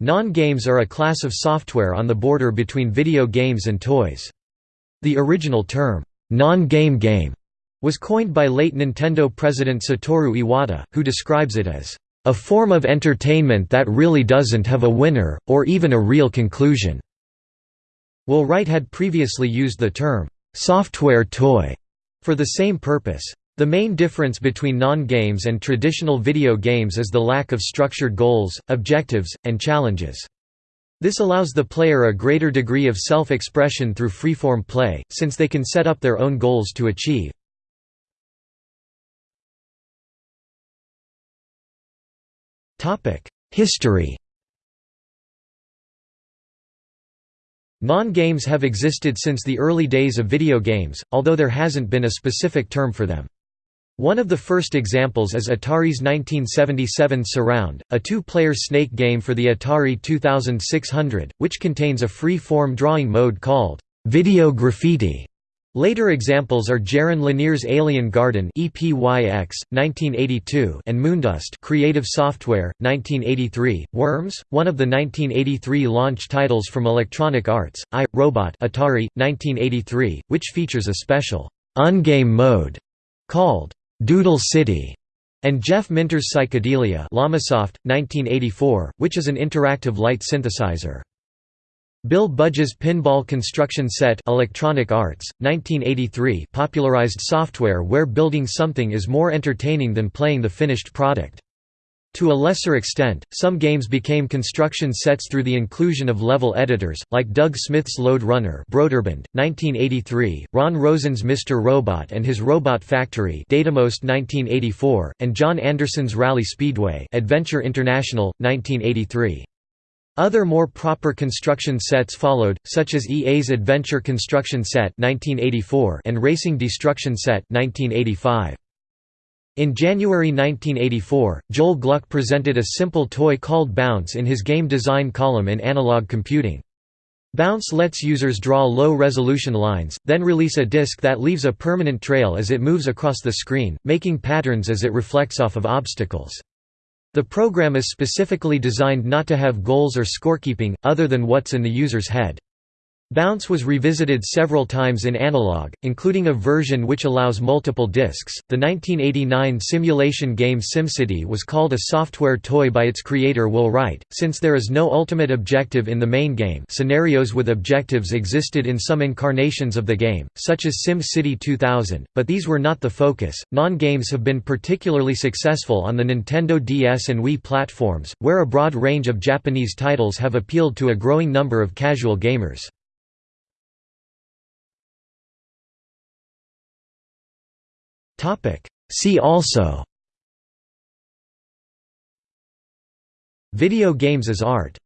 Non-games are a class of software on the border between video games and toys. The original term, non-game game, was coined by late Nintendo president Satoru Iwata, who describes it as a form of entertainment that really doesn't have a winner, or even a real conclusion. Will Wright had previously used the term, software toy, for the same purpose. The main difference between non-games and traditional video games is the lack of structured goals, objectives, and challenges. This allows the player a greater degree of self-expression through freeform play, since they can set up their own goals to achieve. History Non-games have existed since the early days of video games, although there hasn't been a specific term for them. One of the first examples is Atari's 1977 Surround, a two-player snake game for the Atari 2600, which contains a free-form drawing mode called Video Graffiti. Later examples are Jaron Lanier's Alien Garden (EPYX, 1982) and Moondust Creative Software, 1983. Worms, one of the 1983 launch titles from Electronic Arts, I, Robot Atari, 1983, which features a special ungame mode called Doodle City, and Jeff Minter's Psychedelia Llamasoft, 1984, which is an interactive light synthesizer. Bill Budge's Pinball Construction Set Electronic Arts, 1983 popularized software where building something is more entertaining than playing the finished product. To a lesser extent, some games became construction sets through the inclusion of level editors, like Doug Smith's Lode Runner Broderbund, 1983, Ron Rosen's Mr. Robot and his Robot Factory Datamost 1984, and John Anderson's Rally Speedway Adventure International, 1983. Other more proper construction sets followed, such as EA's Adventure Construction Set 1984 and Racing Destruction Set 1985. In January 1984, Joel Gluck presented a simple toy called Bounce in his game design column in Analog Computing. Bounce lets users draw low-resolution lines, then release a disc that leaves a permanent trail as it moves across the screen, making patterns as it reflects off of obstacles. The program is specifically designed not to have goals or scorekeeping, other than what's in the user's head. Bounce was revisited several times in analog, including a version which allows multiple discs. The 1989 simulation game SimCity was called a software toy by its creator Will Wright, since there is no ultimate objective in the main game. Scenarios with objectives existed in some incarnations of the game, such as SimCity 2000, but these were not the focus. Non-games have been particularly successful on the Nintendo DS and Wii platforms, where a broad range of Japanese titles have appealed to a growing number of casual gamers. See also. Video games as art